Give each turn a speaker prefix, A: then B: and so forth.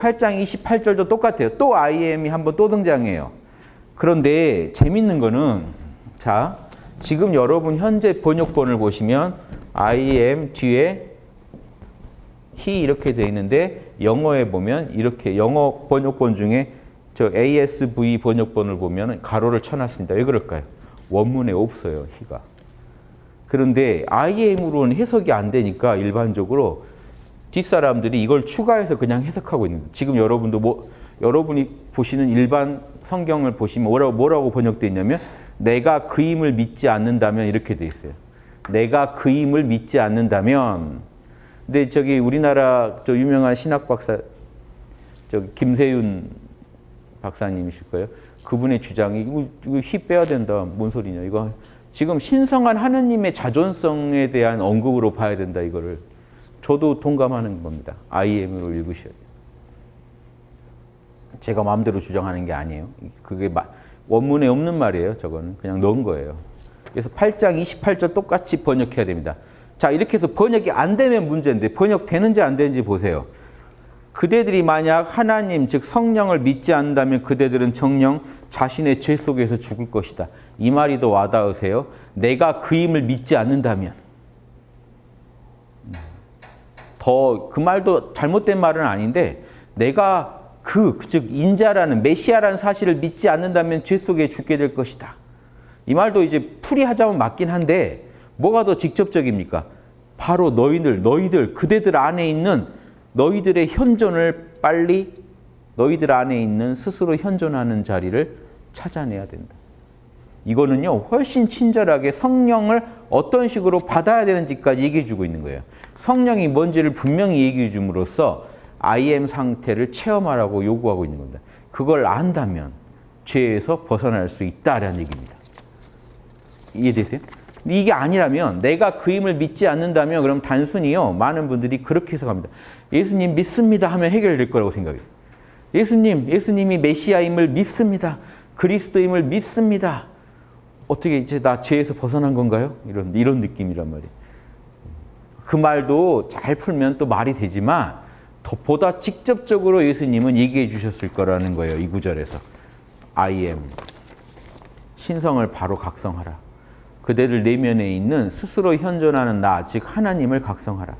A: 8장 28절도 똑같아요. 또 IM이 한번 또 등장해요. 그런데 재밌는 거는 자 지금 여러분 현재 번역본을 보시면 IM 뒤에 he 이렇게 돼 있는데 영어에 보면 이렇게 영어 번역본 중에 저 ASV 번역본을 보면 가로를 쳐놨습니다. 왜 그럴까요? 원문에 없어요. he가. 그런데 IM으로는 해석이 안 되니까 일반적으로 뒷사람들이 이걸 추가해서 그냥 해석하고 있는 거예요. 지금 여러분도 뭐 여러분이 보시는 일반 성경을 보시면 뭐라고, 뭐라고 번역되어 있냐면 내가 그 힘을 믿지 않는다면 이렇게 돼 있어요. 내가 그 힘을 믿지 않는다면 근데 저기 우리나라 저 유명한 신학 박사 저기 김세윤 박사님이실 거예요. 그분의 주장이 이거, 이거 희 빼야 된다. 뭔 소리냐. 이거 지금 신성한 하느님의 자존성에 대한 언급으로 봐야 된다. 이거를. 저도 동감하는 겁니다. IM으로 읽으셔야 돼요. 제가 마음대로 주장하는 게 아니에요. 그게 원문에 없는 말이에요. 저거는 그냥 넣은 거예요. 그래서 8장 28절 똑같이 번역해야 됩니다. 자 이렇게 해서 번역이 안 되면 문제인데 번역되는지 안 되는지 보세요. 그대들이 만약 하나님 즉 성령을 믿지 않는다면 그대들은 정령 자신의 죄 속에서 죽을 것이다. 이 말이 더 와닿으세요. 내가 그 힘을 믿지 않는다면 더 그 말도 잘못된 말은 아닌데 내가 그, 즉 인자라는 메시아라는 사실을 믿지 않는다면 죄 속에 죽게 될 것이다. 이 말도 이제 풀이하자면 맞긴 한데 뭐가 더 직접적입니까? 바로 너희들, 너희들, 그대들 안에 있는 너희들의 현존을 빨리 너희들 안에 있는 스스로 현존하는 자리를 찾아내야 된다. 이거는요, 훨씬 친절하게 성령을 어떤 식으로 받아야 되는지까지 얘기해 주고 있는 거예요. 성령이 뭔지를 분명히 얘기해 줌으로써 IM 상태를 체험하라고 요구하고 있는 겁니다. 그걸 안다면 죄에서 벗어날 수 있다라는 얘기입니다. 이해되세요? 이게 아니라면 내가 그 힘을 믿지 않는다면 그럼 단순히요 많은 분들이 그렇게 해석합니다. 예수님 믿습니다 하면 해결될 거라고 생각해요. 예수님, 예수님이 메시아임을 믿습니다. 그리스도임을 믿습니다. 어떻게 이제 나 죄에서 벗어난 건가요? 이런 이런 느낌이란 말이에요. 그 말도 잘 풀면 또 말이 되지만 더 보다 직접적으로 예수님은 얘기해 주셨을 거라는 거예요. 이 구절에서. I am. 신성을 바로 각성하라. 그대들 내면에 있는 스스로 현존하는 나, 즉 하나님을 각성하라.